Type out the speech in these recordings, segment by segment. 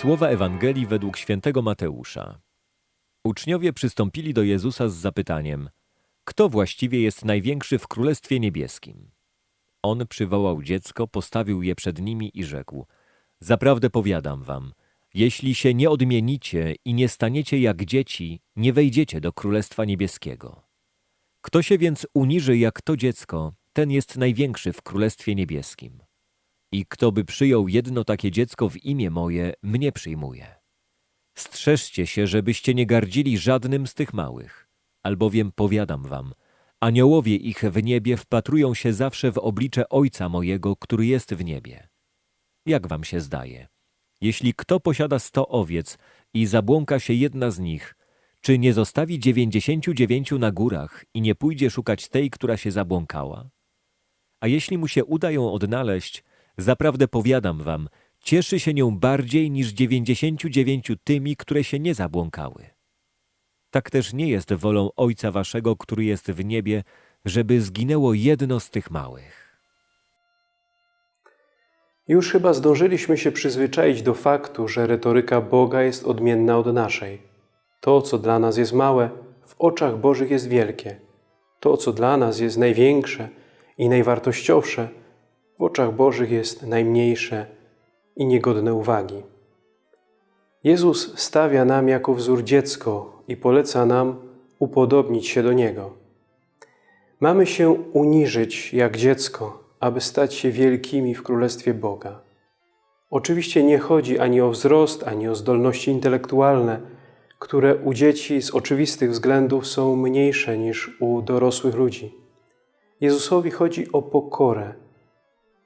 Słowa Ewangelii według świętego Mateusza. Uczniowie przystąpili do Jezusa z zapytaniem: Kto właściwie jest największy w Królestwie Niebieskim? On przywołał dziecko, postawił je przed nimi i rzekł: Zaprawdę powiadam wam, jeśli się nie odmienicie i nie staniecie jak dzieci, nie wejdziecie do Królestwa Niebieskiego. Kto się więc uniży jak to dziecko, ten jest największy w Królestwie Niebieskim. I kto by przyjął jedno takie dziecko w imię moje, mnie przyjmuje. Strzeżcie się, żebyście nie gardzili żadnym z tych małych, albowiem powiadam wam, aniołowie ich w niebie wpatrują się zawsze w oblicze Ojca mojego, który jest w niebie. Jak wam się zdaje? Jeśli kto posiada sto owiec i zabłąka się jedna z nich, czy nie zostawi dziewięćdziesięciu dziewięciu na górach i nie pójdzie szukać tej, która się zabłąkała? A jeśli mu się uda ją odnaleźć, zaprawdę powiadam wam, cieszy się nią bardziej niż dziewięćdziesięciu dziewięciu tymi, które się nie zabłąkały. Tak też nie jest wolą Ojca waszego, który jest w niebie, żeby zginęło jedno z tych małych. Już chyba zdążyliśmy się przyzwyczaić do faktu, że retoryka Boga jest odmienna od naszej. To, co dla nas jest małe, w oczach Bożych jest wielkie. To, co dla nas jest największe i najwartościowsze, oczach Bożych jest najmniejsze i niegodne uwagi. Jezus stawia nam jako wzór dziecko i poleca nam upodobnić się do Niego. Mamy się uniżyć jak dziecko, aby stać się wielkimi w Królestwie Boga. Oczywiście nie chodzi ani o wzrost, ani o zdolności intelektualne, które u dzieci z oczywistych względów są mniejsze niż u dorosłych ludzi. Jezusowi chodzi o pokorę,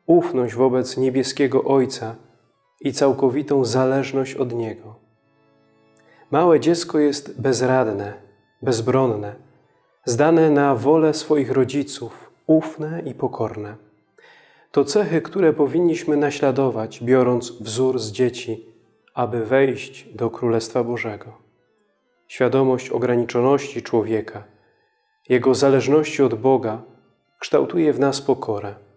ufność wobec niebieskiego Ojca i całkowitą zależność od Niego. Małe dziecko jest bezradne, bezbronne, zdane na wolę swoich rodziców, ufne i pokorne. To cechy, które powinniśmy naśladować, biorąc wzór z dzieci, aby wejść do Królestwa Bożego. Świadomość ograniczoności człowieka, jego zależności od Boga, kształtuje w nas pokorę.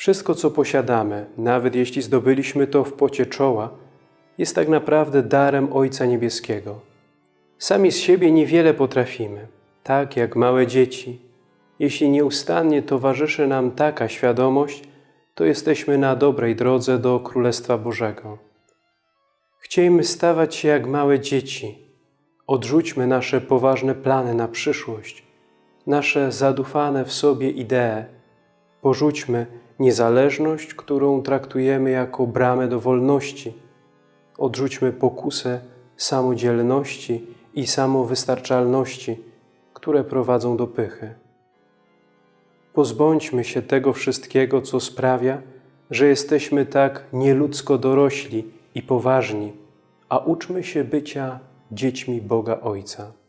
Wszystko, co posiadamy, nawet jeśli zdobyliśmy to w pocie czoła, jest tak naprawdę darem Ojca Niebieskiego. Sami z siebie niewiele potrafimy, tak jak małe dzieci. Jeśli nieustannie towarzyszy nam taka świadomość, to jesteśmy na dobrej drodze do Królestwa Bożego. Chciejmy stawać się jak małe dzieci. Odrzućmy nasze poważne plany na przyszłość, nasze zadufane w sobie idee. Porzućmy niezależność, którą traktujemy jako bramę do wolności. Odrzućmy pokusę samodzielności i samowystarczalności, które prowadzą do pychy. Pozbądźmy się tego wszystkiego, co sprawia, że jesteśmy tak nieludzko dorośli i poważni, a uczmy się bycia dziećmi Boga Ojca.